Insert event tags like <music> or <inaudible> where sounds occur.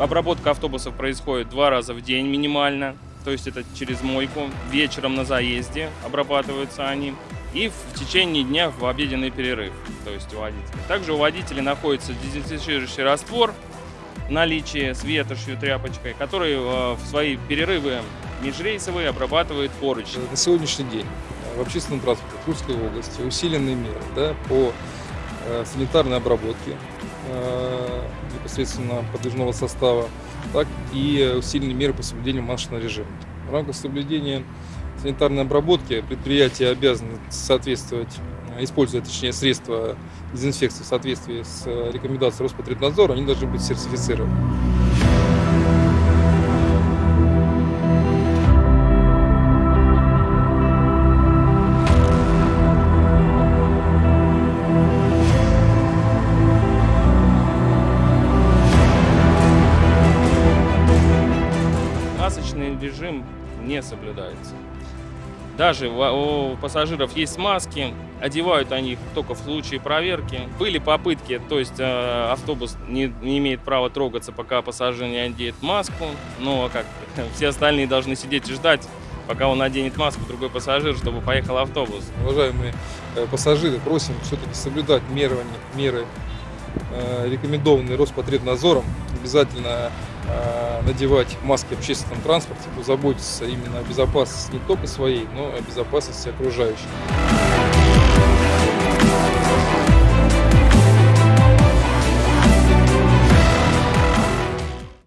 Обработка автобусов происходит два раза в день минимально, то есть это через мойку. Вечером на заезде обрабатываются они. И в течение дня в обеденный перерыв, то есть у водителей. Также у водителей находится дезинфицирующий раствор в наличии с ветошью, тряпочкой, который э, в свои перерывы межрейсовые обрабатывает поручни. На сегодняшний день в общественном транспорте Тульской области усиленные меры да, по э, санитарной обработке э, непосредственно подвижного состава, так и усиленные меры по соблюдению маршрутного режима. В рамках соблюдения санитарной обработки предприятия обязаны соответствовать, э, используя точнее средства дезинфекции в соответствии с э, рекомендацией Роспотребнадзора, они должны быть сертифицированы. Масочный режим не соблюдается. Даже у пассажиров есть маски, одевают они их только в случае проверки. Были попытки, то есть э, автобус не, не имеет права трогаться, пока пассажир не оденет маску, но как <laughs> все остальные должны сидеть и ждать, пока он наденет маску, другой пассажир, чтобы поехал автобус. Уважаемые э, пассажиры, просим все-таки соблюдать меры, меры э, рекомендованные Роспотребнадзором. Обязательно надевать маски в общественном транспорте, заботиться именно о безопасности не только своей, но и о безопасности окружающих.